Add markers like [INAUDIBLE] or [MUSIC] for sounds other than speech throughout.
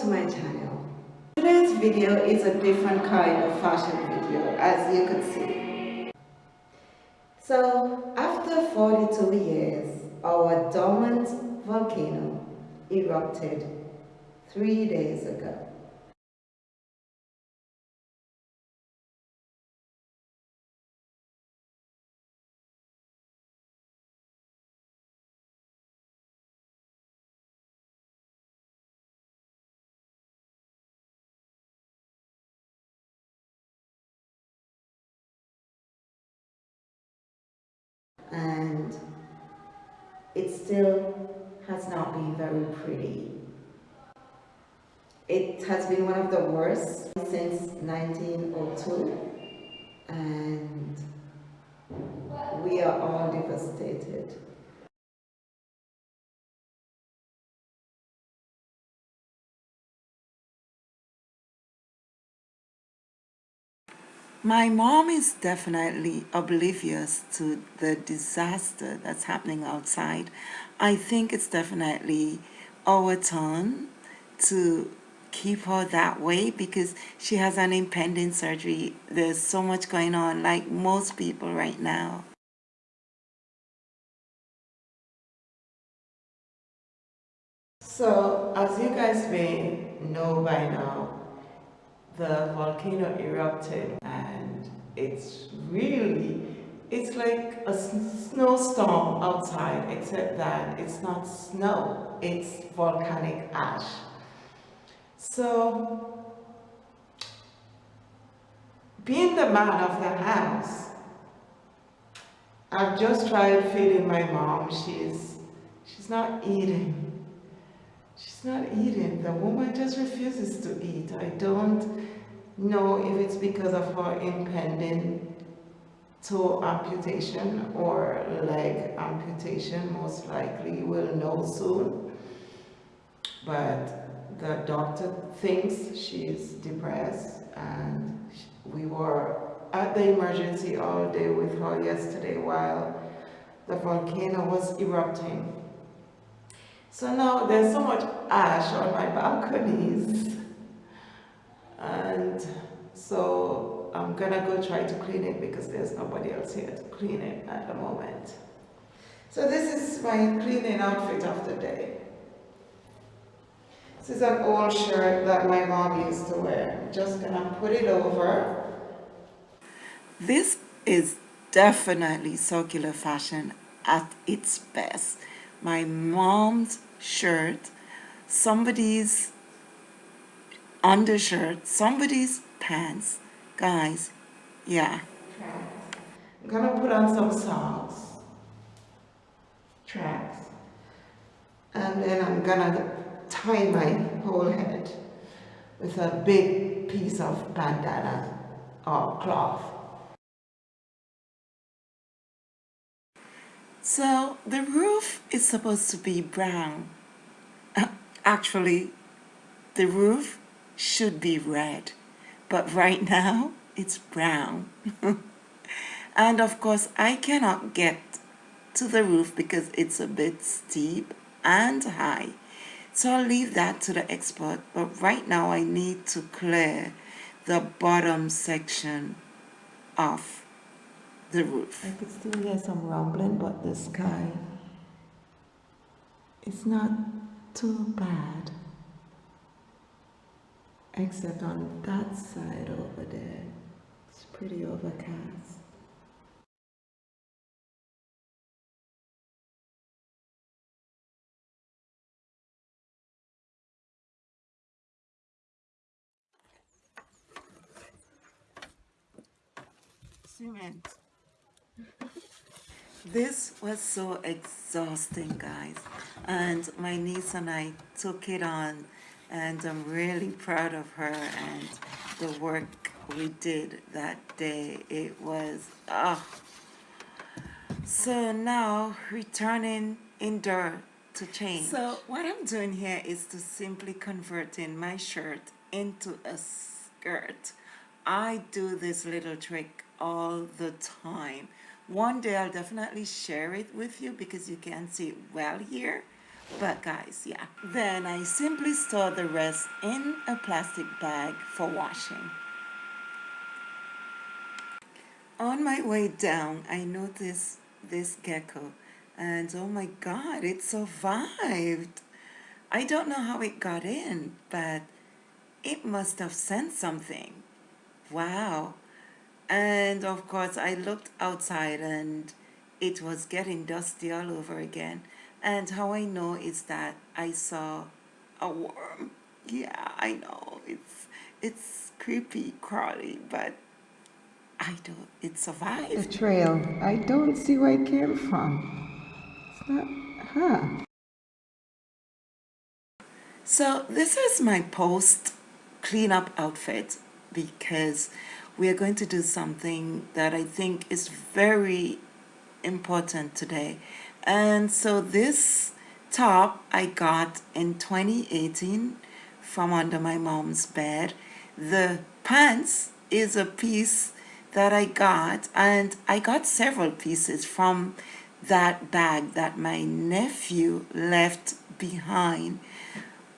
to my channel. Today's video is a different kind of fashion video as you could see. So after 42 years, our dormant volcano erupted three days ago. Still has not been very pretty. It has been one of the worst since 1902 and we are all devastated. My mom is definitely oblivious to the disaster that's happening outside. I think it's definitely our turn to keep her that way because she has an impending surgery. There's so much going on, like most people right now. So, as you guys may know by now, the volcano erupted it's really it's like a snowstorm outside except that it's not snow it's volcanic ash so being the man of the house I've just tried feeding my mom she's she's not eating She's not eating. The woman just refuses to eat. I don't know if it's because of her impending toe amputation or leg amputation. Most likely we'll know soon. But the doctor thinks she's depressed and we were at the emergency all day with her yesterday while the volcano was erupting so now there's so much ash on my balconies. And so I'm gonna go try to clean it because there's nobody else here to clean it at the moment. So this is my cleaning outfit of the day. This is an old shirt that my mom used to wear. I'm just gonna put it over. This is definitely circular fashion at its best. My mom's shirt, somebody's undershirt, somebody's pants. Guys, yeah. I'm gonna put on some socks, tracks, and then I'm gonna tie my whole head with a big piece of bandana or cloth. So the roof is supposed to be brown. [LAUGHS] Actually, the roof should be red, but right now it's brown. [LAUGHS] and of course, I cannot get to the roof because it's a bit steep and high. So I'll leave that to the expert, but right now I need to clear the bottom section off the roof. I could still hear some rumbling, but the sky is not too bad. Except on that side over there, it's pretty overcast. [LAUGHS] This was so exhausting, guys. And my niece and I took it on, and I'm really proud of her and the work we did that day. It was. Oh. So now, returning indoor to change. So what I'm doing here is to simply converting my shirt into a skirt. I do this little trick all the time one day I'll definitely share it with you because you can see it well here But guys, yeah. Then I simply store the rest in a plastic bag for washing. On my way down, I noticed this gecko and oh my god, it survived. I don't know how it got in, but it must have sent something. Wow. And of course, I looked outside and it was getting dusty all over again. And how I know is that I saw a worm. Yeah, I know it's it's creepy, crawly, but I don't. It survived. The trail. I don't see where it came from. It's not. Huh. So this is my post cleanup outfit because we are going to do something that I think is very important today. And so this top I got in 2018 from under my mom's bed. The pants is a piece that I got and I got several pieces from that bag that my nephew left behind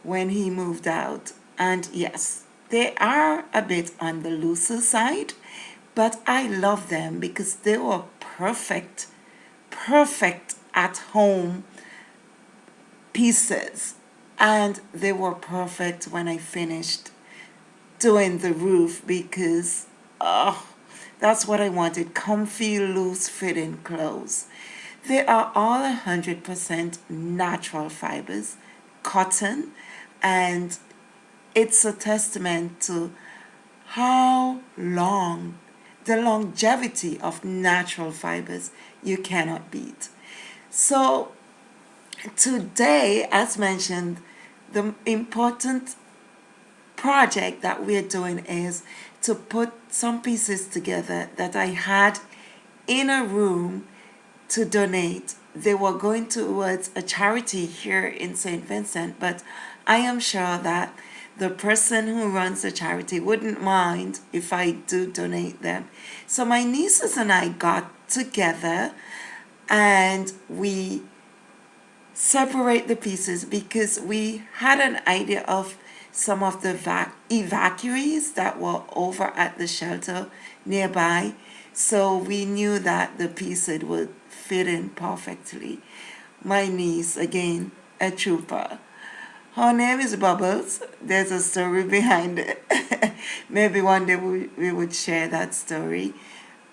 when he moved out. And yes, they are a bit on the looser side, but I love them because they were perfect, perfect at home pieces. And they were perfect when I finished doing the roof because, oh, that's what I wanted, comfy, loose fitting clothes. They are all 100% natural fibers, cotton, and it's a testament to how long the longevity of natural fibers you cannot beat. So today, as mentioned, the important project that we're doing is to put some pieces together that I had in a room to donate. They were going towards a charity here in St. Vincent, but I am sure that the person who runs the charity wouldn't mind if I do donate them. So my nieces and I got together and we separate the pieces because we had an idea of some of the evacuees that were over at the shelter nearby. So we knew that the pieces would fit in perfectly. My niece, again, a trooper. Her name is Bubbles. There's a story [LAUGHS] behind it. Maybe one day we, we would share that story.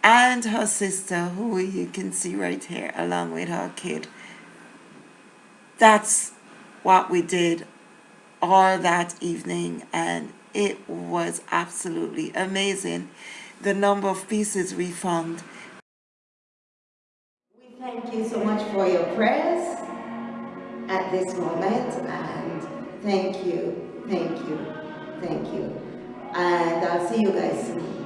And her sister, who you can see right here, along with her kid. That's what we did all that evening, and it was absolutely amazing the number of pieces we found. We thank you so much for your prayers at this moment, and thank you, thank you, thank you. And I'll see you guys soon.